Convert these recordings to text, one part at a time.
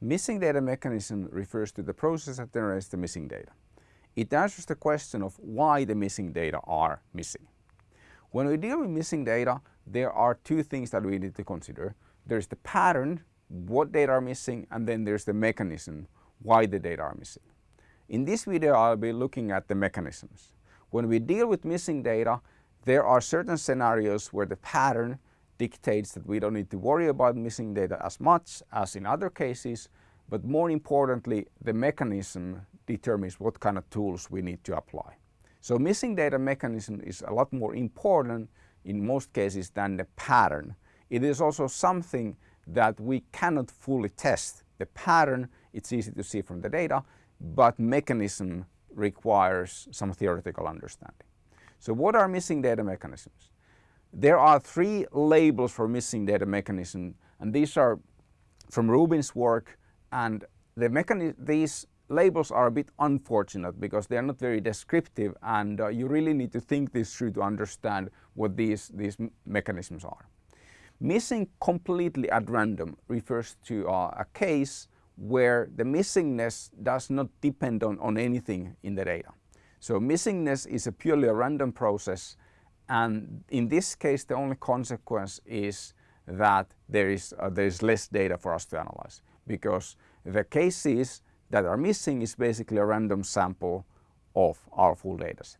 Missing data mechanism refers to the process that generates the missing data. It answers the question of why the missing data are missing. When we deal with missing data, there are two things that we need to consider. There's the pattern, what data are missing, and then there's the mechanism, why the data are missing. In this video, I'll be looking at the mechanisms. When we deal with missing data, there are certain scenarios where the pattern dictates that we don't need to worry about missing data as much as in other cases, but more importantly, the mechanism determines what kind of tools we need to apply. So missing data mechanism is a lot more important in most cases than the pattern. It is also something that we cannot fully test. The pattern, it's easy to see from the data, but mechanism requires some theoretical understanding. So what are missing data mechanisms? There are three labels for missing data mechanism and these are from Rubin's work and the these labels are a bit unfortunate because they are not very descriptive and uh, you really need to think this through to understand what these, these mechanisms are. Missing completely at random refers to uh, a case where the missingness does not depend on, on anything in the data. So missingness is a purely a random process and in this case the only consequence is that there is, uh, there is less data for us to analyze because the cases that are missing is basically a random sample of our full dataset.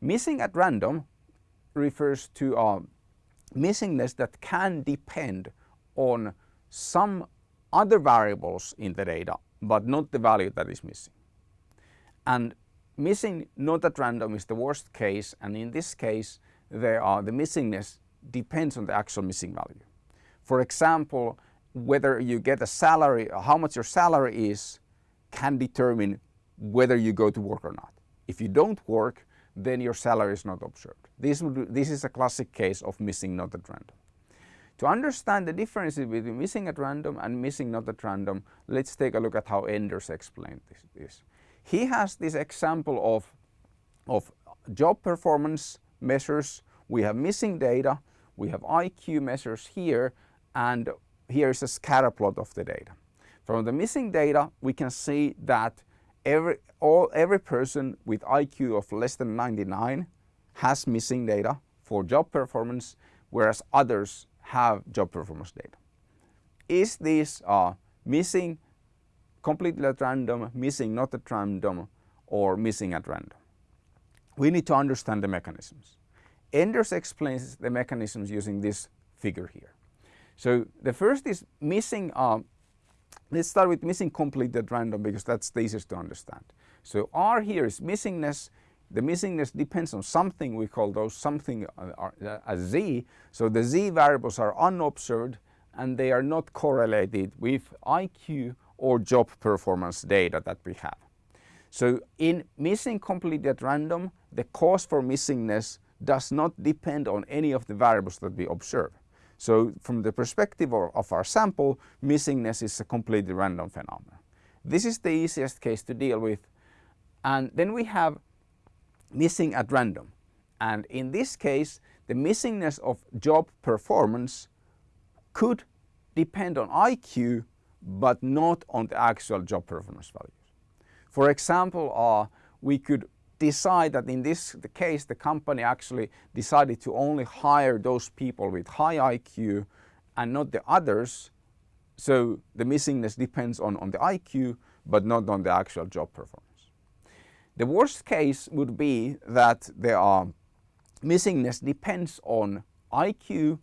Missing at random refers to a missingness that can depend on some other variables in the data but not the value that is missing. And missing not at random is the worst case and in this case there are the missingness depends on the actual missing value. For example, whether you get a salary, how much your salary is can determine whether you go to work or not. If you don't work, then your salary is not observed. This, this is a classic case of missing not at random. To understand the differences between missing at random and missing not at random, let's take a look at how Enders explained this. this. He has this example of, of job performance measures. We have missing data, we have IQ measures here, and here is a scatter plot of the data. From the missing data, we can see that every, all, every person with IQ of less than 99 has missing data for job performance, whereas others have job performance data. Is this uh, missing completely at random, missing not at random, or missing at random? We need to understand the mechanisms. Enders explains the mechanisms using this figure here. So the first is missing, uh, let's start with missing completely at random because that's the easiest to understand. So R here is missingness. The missingness depends on something, we call those something uh, uh, a Z. So the Z variables are unobserved and they are not correlated with IQ or job performance data that we have. So in missing completely at random, the cause for missingness does not depend on any of the variables that we observe. So from the perspective of our sample, missingness is a completely random phenomenon. This is the easiest case to deal with. And then we have missing at random. And in this case, the missingness of job performance could depend on IQ, but not on the actual job performance values. For example, uh, we could decide that in this the case the company actually decided to only hire those people with high IQ and not the others. So the missingness depends on, on the IQ but not on the actual job performance. The worst case would be that the uh, missingness depends on IQ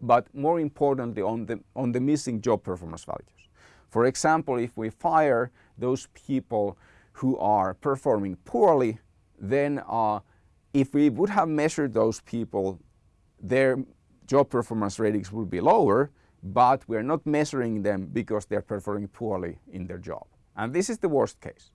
but more importantly on the, on the missing job performance values. For example, if we fire those people who are performing poorly, then uh, if we would have measured those people, their job performance ratings would be lower, but we're not measuring them because they're performing poorly in their job. And this is the worst case.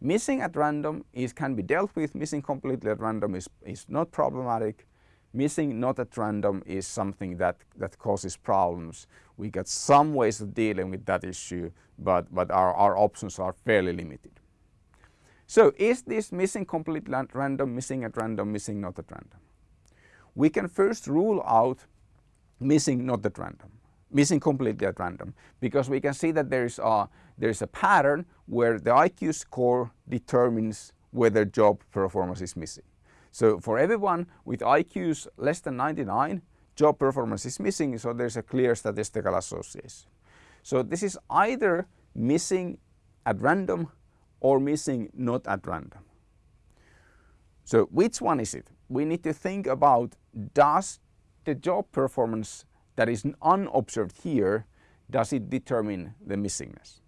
Missing at random is, can be dealt with, missing completely at random is, is not problematic. Missing not at random is something that, that causes problems. We got some ways of dealing with that issue, but, but our, our options are fairly limited. So is this missing completely at random, missing at random, missing not at random? We can first rule out missing not at random. missing completely at random because we can see that there is a, there is a pattern where the IQ score determines whether job performance is missing. So for everyone with IQs less than 99, job performance is missing, so there's a clear statistical association. So this is either missing at random or missing not at random. So which one is it? We need to think about does the job performance that is unobserved here, does it determine the missingness?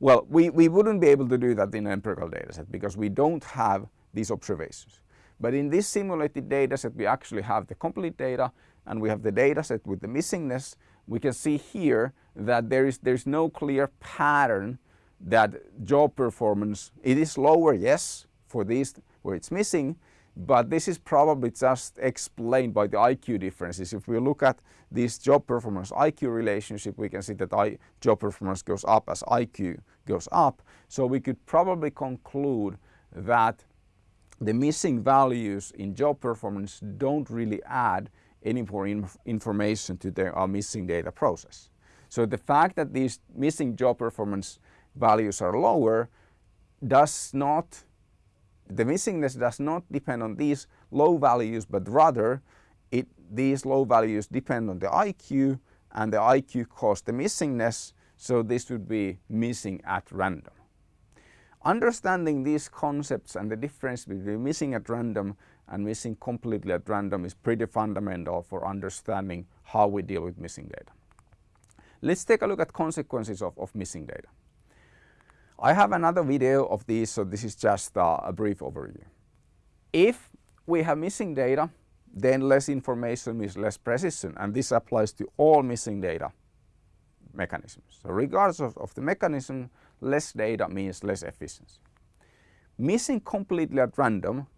Well, we, we wouldn't be able to do that in an empirical dataset because we don't have these observations. But in this simulated dataset, we actually have the complete data and we have the dataset with the missingness. We can see here that there is there's no clear pattern that job performance, it is lower, yes, for these where it's missing, but this is probably just explained by the IQ differences. If we look at this job performance IQ relationship, we can see that I, job performance goes up as IQ goes up. So we could probably conclude that the missing values in job performance don't really add any more inf information to the uh, missing data process. So the fact that these missing job performance values are lower does not the missingness does not depend on these low values, but rather it, these low values depend on the IQ and the IQ caused the missingness, so this would be missing at random. Understanding these concepts and the difference between missing at random and missing completely at random is pretty fundamental for understanding how we deal with missing data. Let's take a look at consequences of, of missing data. I have another video of this, so this is just uh, a brief overview. If we have missing data, then less information means less precision, and this applies to all missing data mechanisms. So regardless of, of the mechanism, less data means less efficiency. Missing completely at random,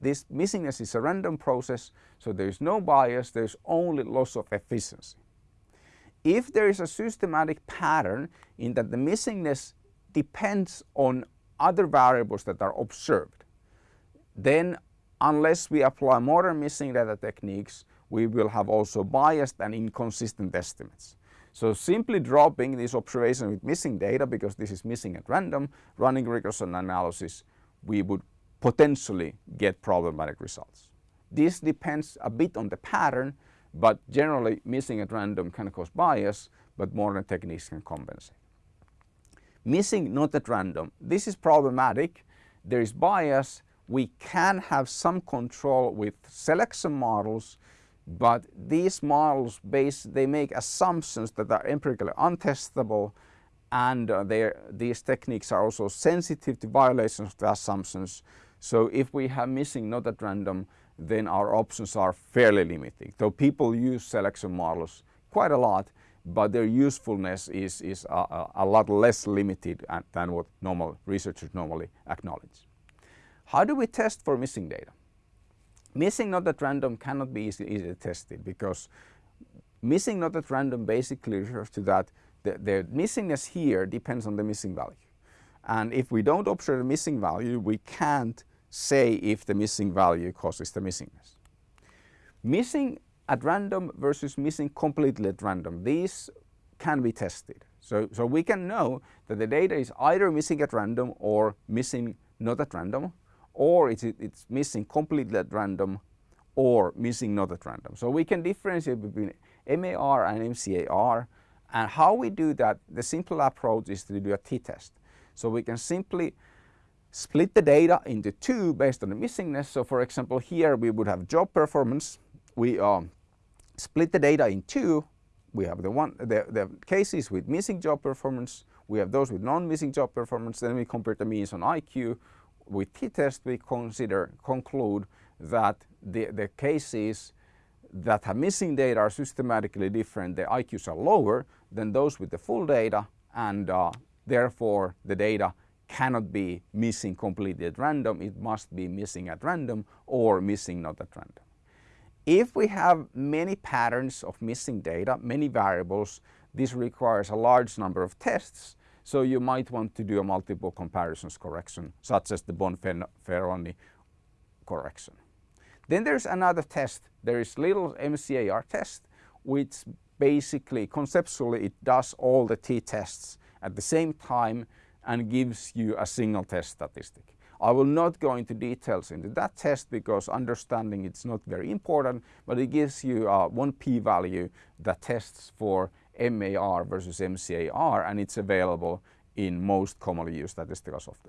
this missingness is a random process, so there is no bias, there is only loss of efficiency. If there is a systematic pattern in that the missingness depends on other variables that are observed, then unless we apply modern missing data techniques, we will have also biased and inconsistent estimates. So simply dropping this observation with missing data because this is missing at random, running regression analysis, we would potentially get problematic results. This depends a bit on the pattern, but generally missing at random can cause bias, but modern techniques can compensate. Missing not at random. This is problematic. There is bias. We can have some control with selection models, but these models base, they make assumptions that are empirically untestable and uh, these techniques are also sensitive to violations of the assumptions. So if we have missing not at random, then our options are fairly limited. So people use selection models quite a lot, but their usefulness is, is a, a lot less limited uh, than what normal researchers normally acknowledge. How do we test for missing data? Missing not at random cannot be easily, easily tested because missing not at random basically refers to that the, the missingness here depends on the missing value. And if we don't observe the missing value, we can't say if the missing value causes the missingness. Missing at random versus missing completely at random. These can be tested. So, so we can know that the data is either missing at random or missing not at random, or it's, it's missing completely at random or missing not at random. So we can differentiate between MAR and MCAR and how we do that, the simple approach is to do a t-test. So we can simply split the data into two based on the missingness. So for example here we would have job performance we um, split the data in two. We have the one the, the cases with missing job performance. We have those with non-missing job performance. Then we compare the means on IQ. With t-test, we consider conclude that the, the cases that have missing data are systematically different. The IQs are lower than those with the full data and uh, therefore the data cannot be missing completely at random. It must be missing at random or missing not at random. If we have many patterns of missing data, many variables, this requires a large number of tests. So you might want to do a multiple comparisons correction, such as the Bonferroni correction. Then there's another test. There is Little MCAR test, which basically, conceptually, it does all the t-tests at the same time and gives you a single test statistic. I will not go into details into that test because understanding it's not very important, but it gives you uh, one p-value that tests for MAR versus MCAR and it's available in most commonly used statistical software.